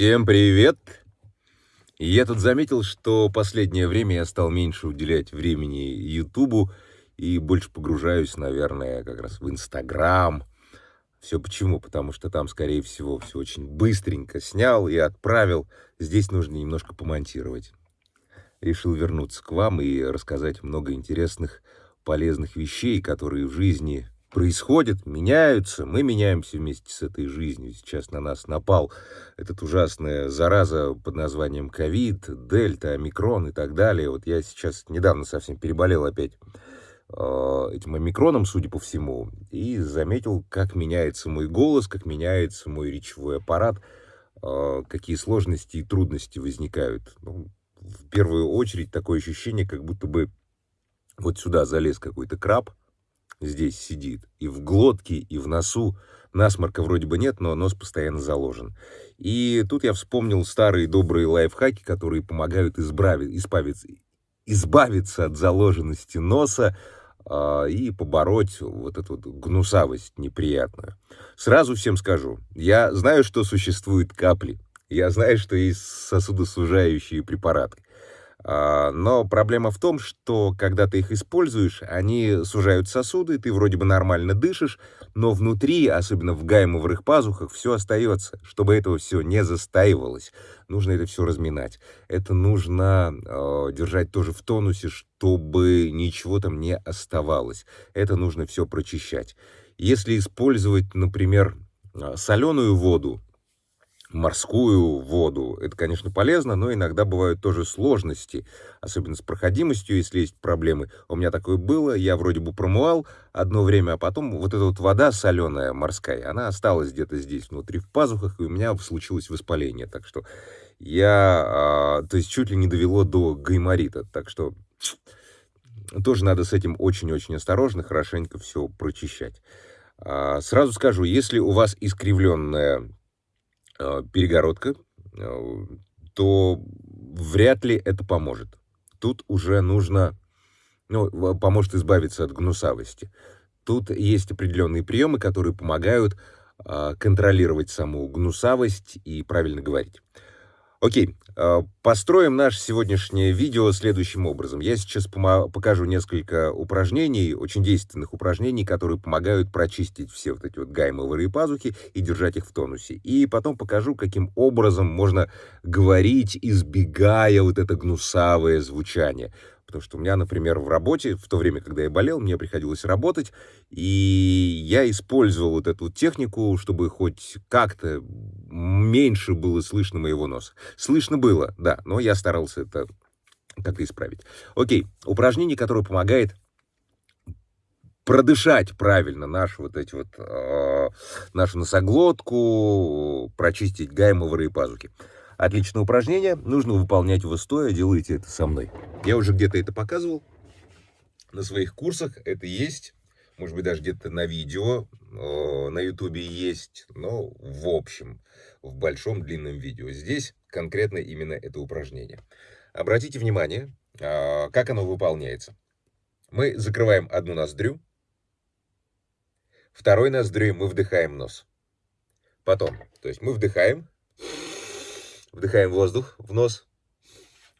Всем привет! Я тут заметил, что последнее время я стал меньше уделять времени Ютубу и больше погружаюсь, наверное, как раз в Инстаграм. Все почему? Потому что там, скорее всего, все очень быстренько снял и отправил. Здесь нужно немножко помонтировать. Решил вернуться к вам и рассказать много интересных, полезных вещей, которые в жизни происходят, меняются, мы меняемся вместе с этой жизнью. Сейчас на нас напал этот ужасная зараза под названием ковид, дельта, омикрон и так далее. Вот я сейчас недавно совсем переболел опять э, этим омикроном, судя по всему, и заметил, как меняется мой голос, как меняется мой речевой аппарат, э, какие сложности и трудности возникают. Ну, в первую очередь такое ощущение, как будто бы вот сюда залез какой-то краб, здесь сидит. И в глотке, и в носу. Насморка вроде бы нет, но нос постоянно заложен. И тут я вспомнил старые добрые лайфхаки, которые помогают избавить, избавиться, избавиться от заложенности носа э, и побороть вот эту вот гнусавость неприятную. Сразу всем скажу, я знаю, что существуют капли. Я знаю, что есть сосудосужающие препараты. А, но проблема в том, что когда ты их используешь, они сужают сосуды, ты вроде бы нормально дышишь, но внутри, особенно в гаймовых пазухах, все остается. Чтобы этого все не застаивалось, нужно это все разминать. Это нужно э, держать тоже в тонусе, чтобы ничего там не оставалось. Это нужно все прочищать. Если использовать, например, соленую воду, морскую воду. Это, конечно, полезно, но иногда бывают тоже сложности, особенно с проходимостью, если есть проблемы. У меня такое было, я вроде бы промывал одно время, а потом вот эта вот вода соленая морская, она осталась где-то здесь внутри в пазухах, и у меня случилось воспаление. Так что я, а, то есть чуть ли не довело до гайморита. Так что тоже надо с этим очень-очень осторожно, хорошенько все прочищать. А, сразу скажу, если у вас искривленная перегородка, э, то вряд ли это поможет. Тут уже нужно, ну, поможет избавиться от гнусавости. Тут есть определенные приемы, которые помогают а, контролировать саму гнусавость и правильно говорить. Окей, а, построим наше сегодняшнее видео следующим образом. Я сейчас покажу несколько упражнений, очень действенных упражнений, которые помогают прочистить все вот эти вот гаймовые пазухи и держать их в тонусе. И потом покажу, каким образом можно говорить, избегая вот это гнусавое звучание. Потому что у меня, например, в работе, в то время, когда я болел, мне приходилось работать, и я использовал вот эту технику, чтобы хоть как-то меньше было слышно моего носа. Слышно было, да, но я старался это как-то исправить. Окей, упражнение, которое помогает продышать правильно нашу вот эти вот, э, нашу носоглотку, прочистить гаймовые пазухи. Отличное упражнение, нужно выполнять его стоя, делайте это со мной. Я уже где-то это показывал на своих курсах, это есть, может быть, даже где-то на видео, на ютубе есть, но в общем, в большом длинном видео. Здесь конкретно именно это упражнение. Обратите внимание, а, как оно выполняется. Мы закрываем одну ноздрю, второй ноздрю мы вдыхаем нос. Потом, то есть мы вдыхаем, Вдыхаем воздух в нос.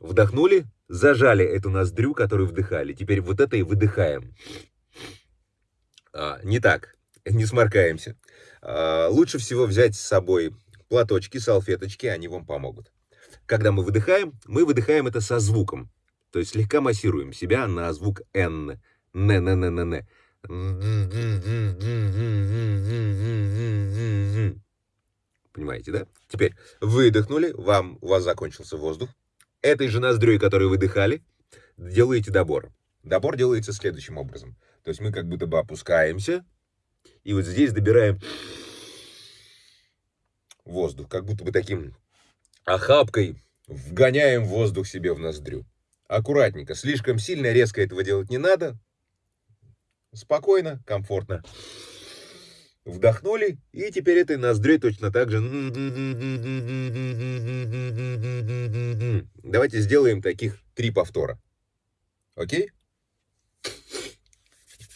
Вдохнули, зажали эту ноздрю, которую вдыхали. Теперь вот это и выдыхаем. А, не так, не сморкаемся. А, лучше всего взять с собой платочки, салфеточки, они вам помогут. Когда мы выдыхаем, мы выдыхаем это со звуком. То есть слегка массируем себя на звук Н. Н-н-н-н-н. Понимаете, да? Теперь выдохнули, вам, у вас закончился воздух. Этой же ноздрёй, которую выдыхали, делаете добор. Добор делается следующим образом. То есть мы как будто бы опускаемся, и вот здесь добираем воздух, как будто бы таким охапкой вгоняем воздух себе в ноздрю. Аккуратненько, слишком сильно, резко этого делать не надо. Спокойно, комфортно. Вдохнули, и теперь этой ноздрей точно так же. Давайте сделаем таких три повтора. Окей?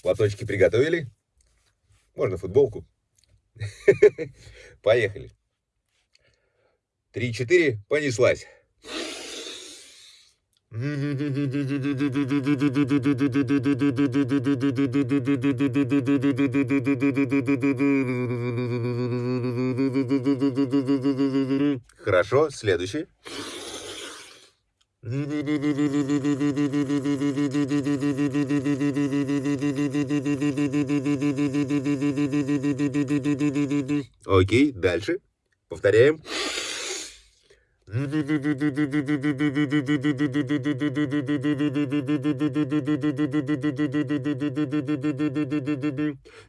Платочки приготовили? Можно футболку. Поехали. три-четыре, понеслась. Хорошо, следующий. Окей, дальше. Повторяем.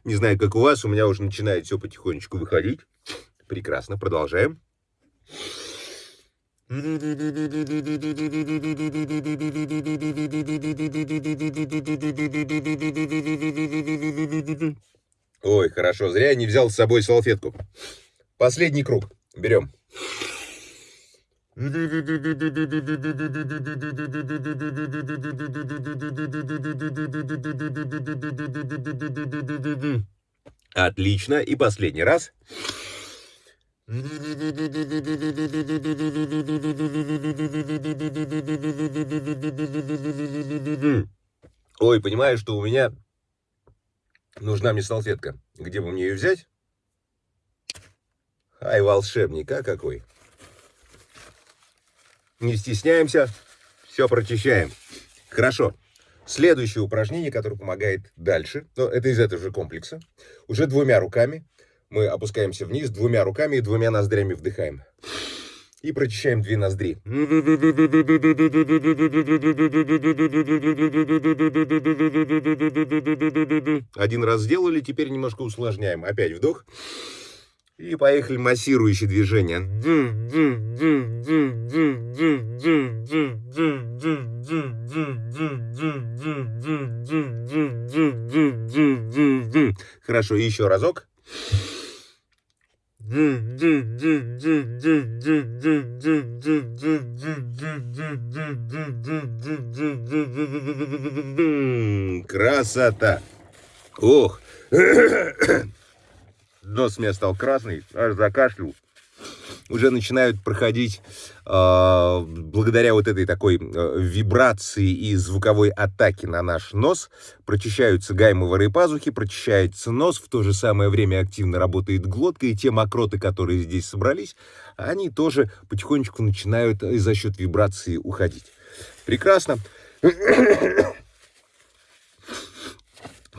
Не знаю, как у вас, у меня уже начинает все потихонечку выходить. Прекрасно, продолжаем. Ой, хорошо, зря я не взял с собой салфетку. Последний круг. Берем. Отлично. И последний раз. Ой, понимаю, что у меня нужна мне салфетка. Где бы мне ее взять? Ай, волшебник, а какой? Не стесняемся, все прочищаем. Хорошо. Следующее упражнение, которое помогает дальше, но это из этого же комплекса, уже двумя руками. Мы опускаемся вниз двумя руками и двумя ноздрями вдыхаем. И прочищаем две ноздри. Один раз сделали, теперь немножко усложняем. Опять вдох. И поехали массирующие движения. Хорошо, еще разок. Красота! Ох! Нос у меня стал красный, аж закашлял уже начинают проходить э, благодаря вот этой такой э, вибрации и звуковой атаке на наш нос. Прочищаются гаймовые пазухи, прочищается нос, в то же самое время активно работает глотка, и те мокроты, которые здесь собрались, они тоже потихонечку начинают э, за счет вибрации уходить. Прекрасно.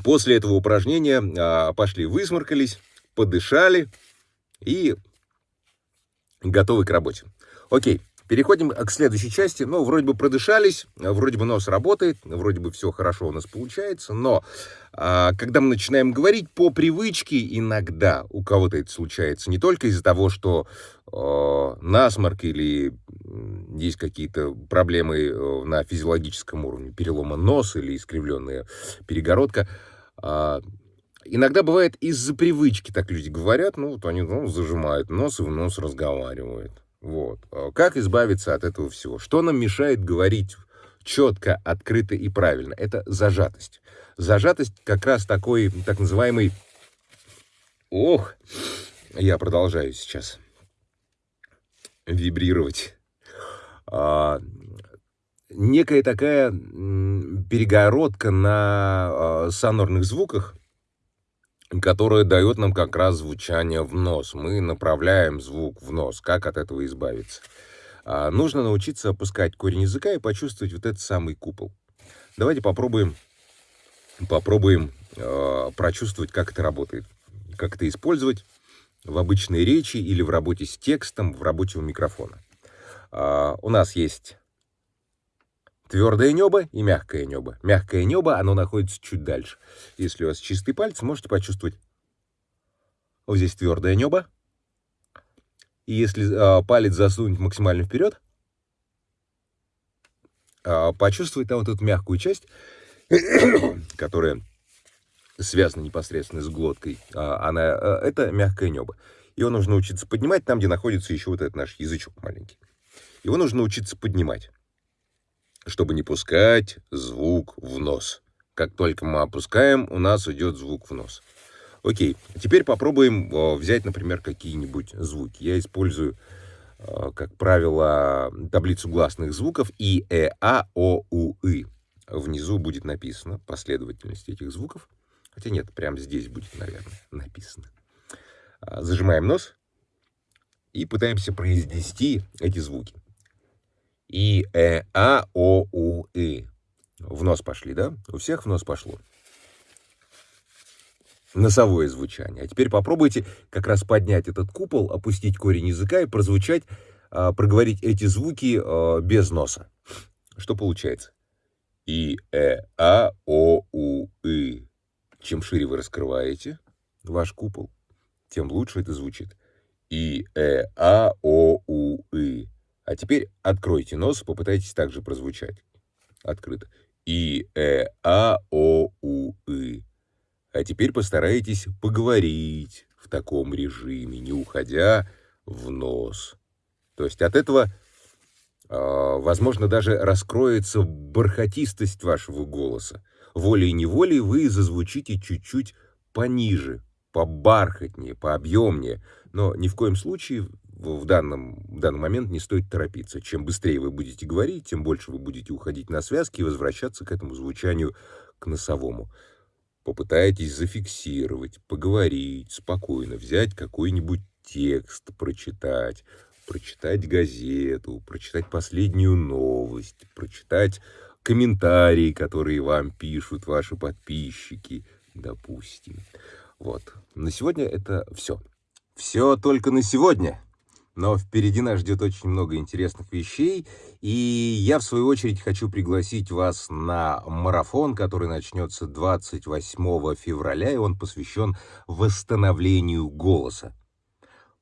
После этого упражнения э, пошли высморкались, подышали и готовы к работе. Окей, переходим к следующей части. Ну, вроде бы продышались, вроде бы нос работает, вроде бы все хорошо у нас получается, но а, когда мы начинаем говорить по привычке, иногда у кого-то это случается не только из-за того, что э, насморк или есть какие-то проблемы э, на физиологическом уровне, перелома носа или искривленная перегородка, э, Иногда бывает из-за привычки, так люди говорят, ну, вот они ну, зажимают нос и в нос разговаривают. Вот. А как избавиться от этого всего? Что нам мешает говорить четко, открыто и правильно? Это зажатость. Зажатость как раз такой, так называемый... Ох, я продолжаю сейчас вибрировать. А, некая такая перегородка на а, сонорных звуках, которая дает нам как раз звучание в нос. Мы направляем звук в нос. Как от этого избавиться? А, нужно научиться опускать корень языка и почувствовать вот этот самый купол. Давайте попробуем, попробуем э, прочувствовать, как это работает. Как это использовать в обычной речи или в работе с текстом, в работе у микрофона. Э, у нас есть Твердое небо и мягкое небо. Мягкое небо, оно находится чуть дальше. Если у вас чистый палец, можете почувствовать. Вот здесь твердое небо. И если э, палец засунуть максимально вперед, э, почувствовать там вот эту мягкую часть, которая связана непосредственно с глоткой. Э, она, э, это мягкое небо. Его нужно учиться поднимать там, где находится еще вот этот наш язычок маленький. Его нужно учиться поднимать чтобы не пускать звук в нос. Как только мы опускаем, у нас идет звук в нос. Окей, теперь попробуем взять, например, какие-нибудь звуки. Я использую э, как правило, таблицу гласных звуков и, э, а, о, у, и. Внизу будет написано последовательность этих звуков. Хотя нет, прямо здесь будет, наверное, написано. А, зажимаем нос и пытаемся произнести эти звуки. И, э, а, о, у, и. В нос пошли, да? У всех в нос пошло. Носовое звучание. А теперь попробуйте как раз поднять этот купол, опустить корень языка и прозвучать, а, проговорить эти звуки а, без носа. Что получается? И, э, а, о, у, и. Чем шире вы раскрываете ваш купол, тем лучше это звучит. И, э, а, о, у, и. А теперь откройте нос, попытайтесь также прозвучать. Открыто. И, э, а, о, у, и. А теперь постарайтесь поговорить в таком режиме, не уходя в нос. То есть от этого, э, возможно, даже раскроется бархатистость вашего голоса. Волей-неволей вы зазвучите чуть-чуть пониже, побархатнее, пообъемнее, но ни в коем случае в данном, в данный момент не стоит торопиться. Чем быстрее вы будете говорить, тем больше вы будете уходить на связки и возвращаться к этому звучанию, к носовому. Попытайтесь зафиксировать, поговорить спокойно, взять какой-нибудь текст, прочитать, прочитать газету, прочитать последнюю новость, прочитать комментарии, которые вам пишут ваши подписчики, допустим. Вот. На сегодня это все. Все только на сегодня. Но впереди нас ждет очень много интересных вещей, и я, в свою очередь, хочу пригласить вас на марафон, который начнется 28 февраля, и он посвящен восстановлению голоса.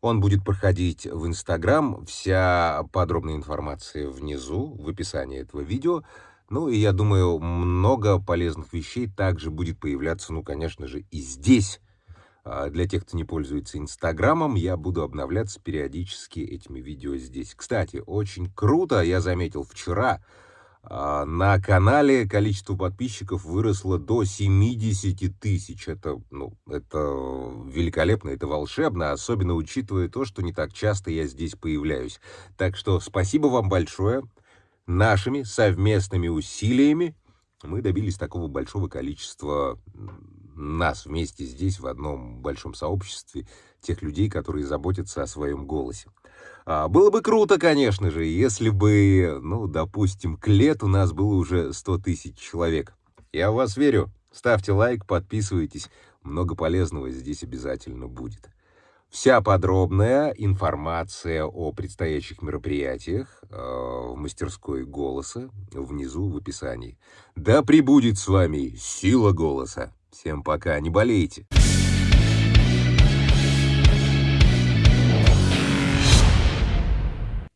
Он будет проходить в Инстаграм, вся подробная информация внизу, в описании этого видео. Ну и я думаю, много полезных вещей также будет появляться, ну, конечно же, и здесь, для тех, кто не пользуется Инстаграмом, я буду обновляться периодически этими видео здесь. Кстати, очень круто, я заметил вчера, а, на канале количество подписчиков выросло до 70 тысяч. Это, ну, это великолепно, это волшебно, особенно учитывая то, что не так часто я здесь появляюсь. Так что спасибо вам большое. Нашими совместными усилиями мы добились такого большого количества нас вместе здесь, в одном большом сообществе, тех людей, которые заботятся о своем голосе. А, было бы круто, конечно же, если бы, ну, допустим, к лету нас было уже 100 тысяч человек. Я в вас верю. Ставьте лайк, подписывайтесь. Много полезного здесь обязательно будет. Вся подробная информация о предстоящих мероприятиях э, в мастерской голоса внизу в описании. Да пребудет с вами сила голоса! Всем пока, не болейте.